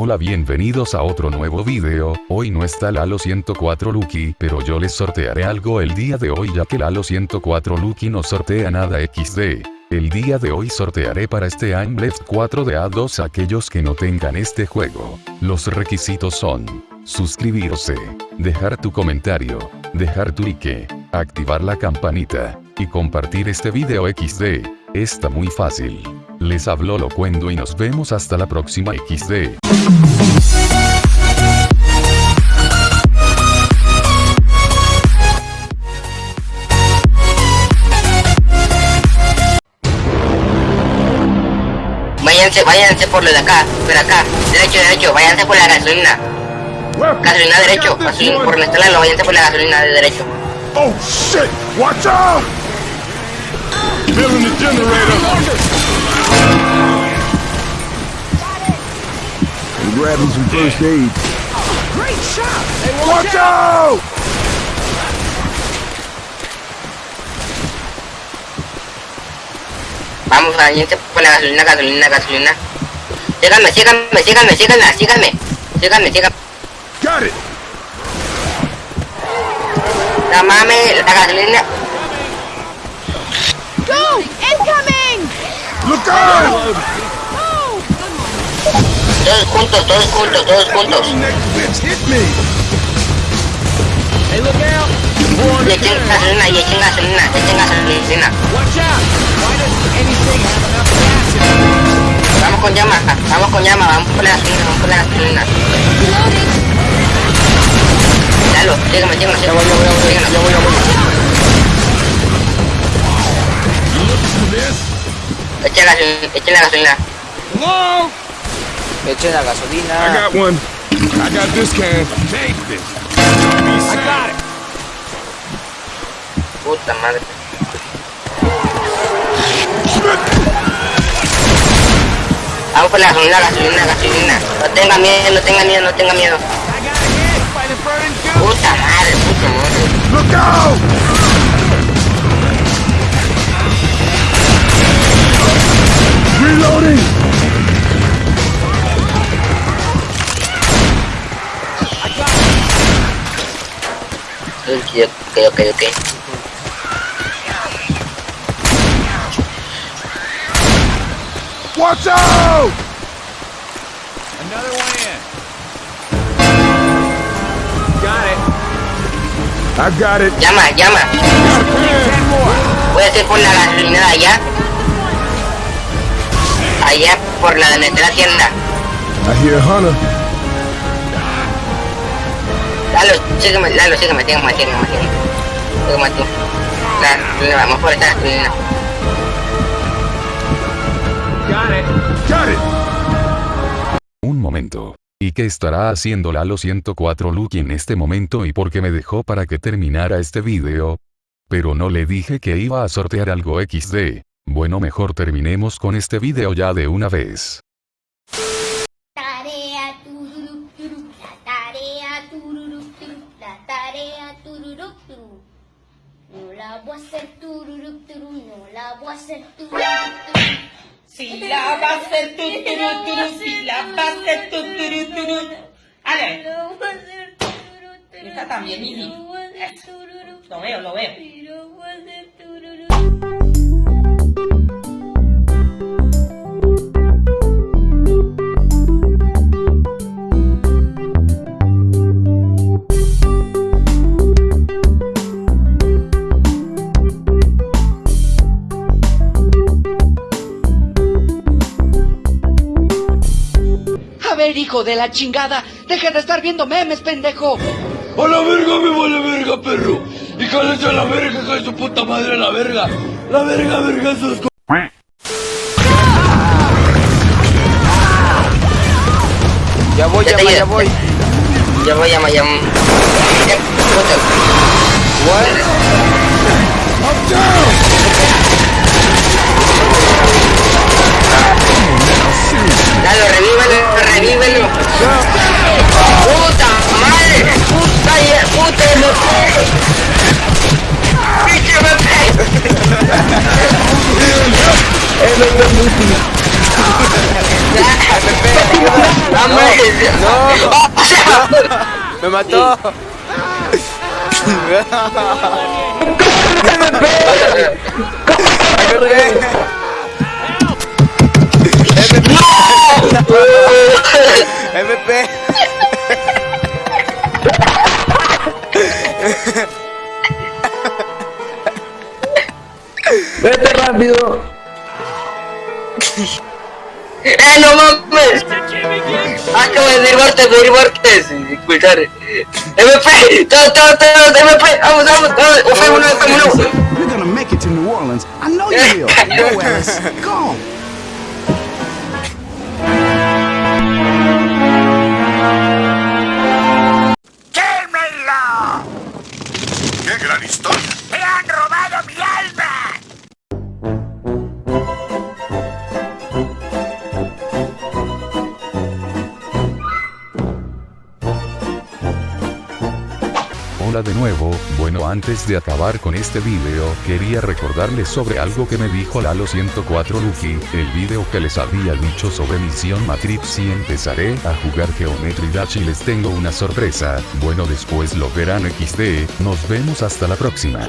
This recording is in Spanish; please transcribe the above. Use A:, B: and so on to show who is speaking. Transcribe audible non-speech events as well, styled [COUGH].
A: Hola bienvenidos a otro nuevo video, hoy no está Lalo 104 Lucky, pero yo les sortearé algo el día de hoy ya que Lalo 104 Lucky no sortea nada XD. El día de hoy sortearé para este I'm Left 4 de A2 aquellos que no tengan este juego. Los requisitos son suscribirse, dejar tu comentario, dejar tu like, activar la campanita, y compartir este video XD. Está muy fácil. Les habló Locuendo y nos vemos hasta la próxima XD.
B: Váyanse, váyanse por lo de acá, por acá, derecho, derecho, váyanse por la gasolina. Gasolina derecho, gasolina, por la estrella, váyanse por la gasolina de derecho.
C: Oh shit! Watch out! Filling the generator.
D: I'm grabbing some first aid.
C: Watch out!
B: Vamos, váyanse por la gasolina, gasolina, gasolina. Síganme, síganme, síganme, síganme, síganme. Síganme, síganme.
C: Got it!
B: No mames, la gasolina.
E: Go! Incoming!
C: Look out!
B: Todos juntos, todos juntos, todos juntos.
C: Next bitch hit me!
F: Hey, look out!
B: Gasolina, gasolina, gasolina.
F: Watch out! Why doesn't anything have enough gas in it?
B: Vamos con llama, vamos con llama, vamos por la gasolina, vamos por la gasolina. Dalo, sígueme, sígueme, sígueme. sígueme. Echen gasolina, echen la gasolina.
C: Hello?
G: Echen la
C: I
G: gasolina.
C: got one. I got this can. Take this.
F: I got it!
B: Puta madre. Vamos por la gasolina, gasolina, gasolina. No tenga miedo, no tenga miedo, no tenga miedo.
F: I!
B: Puta madre, puta madre.
C: Look out! Reloading!
B: Ok, ok, ok.
C: Watch out!
F: Another one in. Got it.
C: I got it.
B: Llama, llama.
F: More.
B: Puede ser por la gasolina de allá. Allá por la de nuestra tienda.
C: I hear Hunter.
B: Lalo, sígueme, Lalo, sígueme, sígueme, sígueme, sígueme. Sígueme tú. La, la, vamos por esta gasolina.
F: Got it.
C: Got it!
A: Un momento. ¿Y qué estará haciendo Lalo 104 Lucky en este momento y por qué me dejó para que terminara este video? Pero no le dije que iba a sortear algo XD. Bueno mejor terminemos con este video ya de una vez.
E: Tarea la tarea tururup turup, la tarea tururup turup. No la voy a hacer tururup turup, no la voy a hacer tururup turup.
H: Si la va a hacer tu turu turu, si la va a hacer tu turu turu. Ale,
E: No voy a hacer tururup turup.
H: Está también, Mimi. Lo veo, lo veo.
I: Ver, hijo de la chingada, deja de estar viendo memes, pendejo.
D: ¡A la verga me vale verga, perro! ¡Y cállate a la verga, hija de su puta madre, a la verga! ¡La verga, verga, sus co-
G: Ya voy,
B: Ya
G: ya
B: te
G: voy, ya voy.
B: Ya voy, llama. Eh, Lalo, revívelo, revívelo. ¡Puta madre! ¡Puta, ya- puta, no ¡Pinche bebé! ¡Dame! O sea,
G: ¡Me mató! [LAUGHS] MP.
D: Vete rápido.
B: ¡Eh, no mames! Acabo de decir muertes, decir muertes. Escuchar. MP, todos, todos, todos, MP, vamos, vamos, vamos. O sea, uno, uno.
J: You're gonna make it to New Orleans. I know you will. [LAUGHS] Go, Alice. Go.
A: De nuevo, bueno antes de acabar con este video, quería recordarles sobre algo que me dijo Lalo 104 Luffy, el video que les había dicho sobre Misión Matrix y empezaré a jugar Geometry Dash y les tengo una sorpresa, bueno después lo verán XD, nos vemos hasta la próxima.